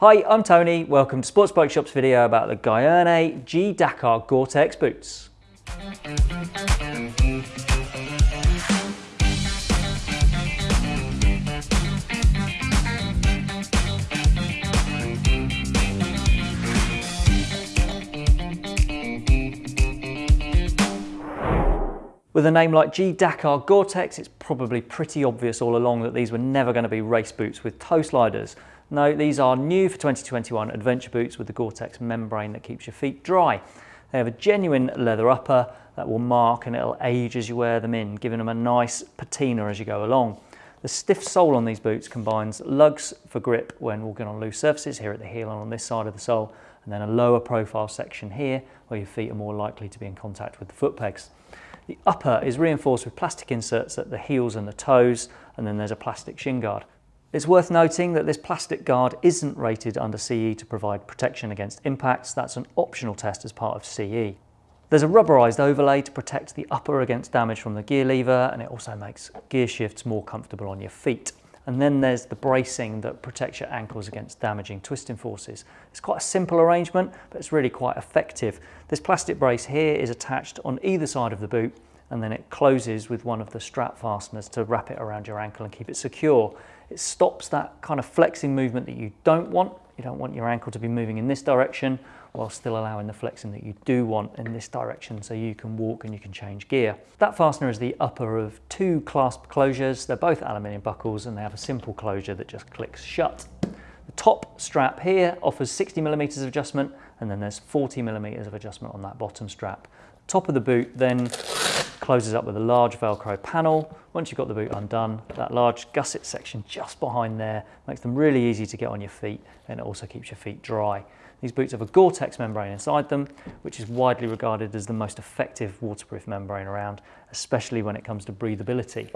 Hi, I'm Tony. Welcome to Sports Bike Shop's video about the Gaerne G Dakar Gore-Tex boots. With a name like G Dakar Gore-Tex, it's probably pretty obvious all along that these were never going to be race boots with toe sliders. No, these are new for 2021 adventure boots with the Gore-Tex membrane that keeps your feet dry. They have a genuine leather upper that will mark and it'll age as you wear them in, giving them a nice patina as you go along. The stiff sole on these boots combines lugs for grip when walking on loose surfaces here at the heel and on this side of the sole, and then a lower profile section here where your feet are more likely to be in contact with the foot pegs. The upper is reinforced with plastic inserts at the heels and the toes, and then there's a plastic shin guard. It's worth noting that this plastic guard isn't rated under CE to provide protection against impacts. That's an optional test as part of CE. There's a rubberized overlay to protect the upper against damage from the gear lever, and it also makes gear shifts more comfortable on your feet. And then there's the bracing that protects your ankles against damaging twisting forces. It's quite a simple arrangement, but it's really quite effective. This plastic brace here is attached on either side of the boot and then it closes with one of the strap fasteners to wrap it around your ankle and keep it secure. It stops that kind of flexing movement that you don't want. You don't want your ankle to be moving in this direction while still allowing the flexing that you do want in this direction so you can walk and you can change gear. That fastener is the upper of two clasp closures. They're both aluminium buckles and they have a simple closure that just clicks shut. The top strap here offers 60 millimeters of adjustment and then there's 40 millimeters of adjustment on that bottom strap. Top of the boot then closes up with a large Velcro panel. Once you've got the boot undone, that large gusset section just behind there makes them really easy to get on your feet and it also keeps your feet dry. These boots have a Gore-Tex membrane inside them, which is widely regarded as the most effective waterproof membrane around, especially when it comes to breathability.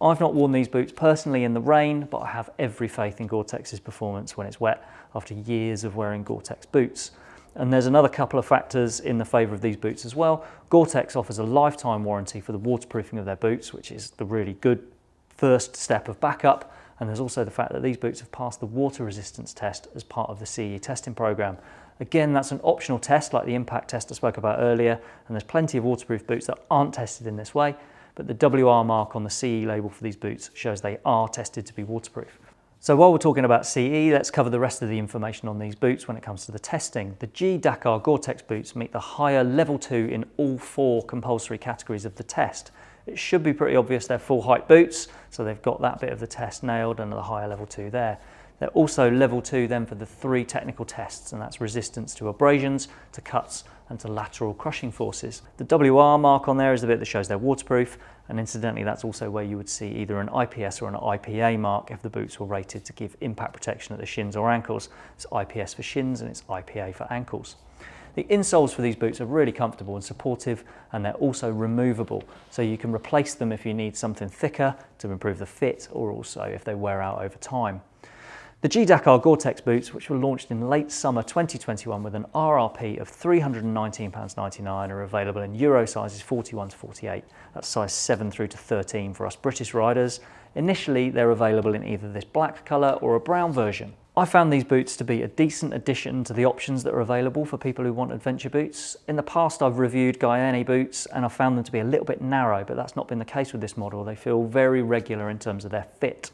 I've not worn these boots personally in the rain, but I have every faith in Gore-Tex's performance when it's wet after years of wearing Gore-Tex boots. And there's another couple of factors in the favour of these boots as well. Gore-Tex offers a lifetime warranty for the waterproofing of their boots, which is the really good first step of backup. And there's also the fact that these boots have passed the water resistance test as part of the CE testing program. Again, that's an optional test like the impact test I spoke about earlier, and there's plenty of waterproof boots that aren't tested in this way, but the WR mark on the CE label for these boots shows they are tested to be waterproof. So while we're talking about CE, let's cover the rest of the information on these boots when it comes to the testing. The G Dakar Gore-Tex boots meet the higher level 2 in all four compulsory categories of the test. It should be pretty obvious they're full height boots, so they've got that bit of the test nailed and the higher level 2 there. They're also level 2 then for the three technical tests, and that's resistance to abrasions, to cuts, and to lateral crushing forces. The WR mark on there is the bit that shows they're waterproof, and incidentally that's also where you would see either an IPS or an IPA mark if the boots were rated to give impact protection at the shins or ankles. It's IPS for shins and it's IPA for ankles. The insoles for these boots are really comfortable and supportive and they're also removable so you can replace them if you need something thicker to improve the fit or also if they wear out over time. The G-Dakar Gore-Tex boots, which were launched in late summer 2021 with an RRP of £319.99 are available in Euro sizes 41 to 48. That's size 7 through to 13 for us British riders. Initially, they're available in either this black colour or a brown version. I found these boots to be a decent addition to the options that are available for people who want adventure boots. In the past I've reviewed Gaerne boots and I found them to be a little bit narrow, but that's not been the case with this model. They feel very regular in terms of their fit.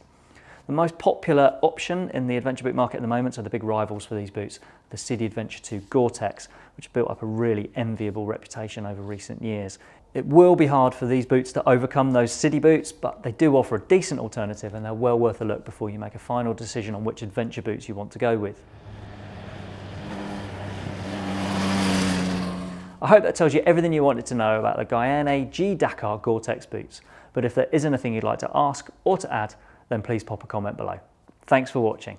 The most popular option in the adventure boot market at the moment are the big rivals for these boots, the Sidi Adventure 2 Gore-Tex, which built up a really enviable reputation over recent years. It will be hard for these boots to overcome those Sidi boots, but they do offer a decent alternative and they're well worth a look before you make a final decision on which adventure boots you want to go with. I hope that tells you everything you wanted to know about the Gaerne G Dakar Gore-Tex boots. But if there is anything you'd like to ask or to add, then please pop a comment below. Thanks for watching.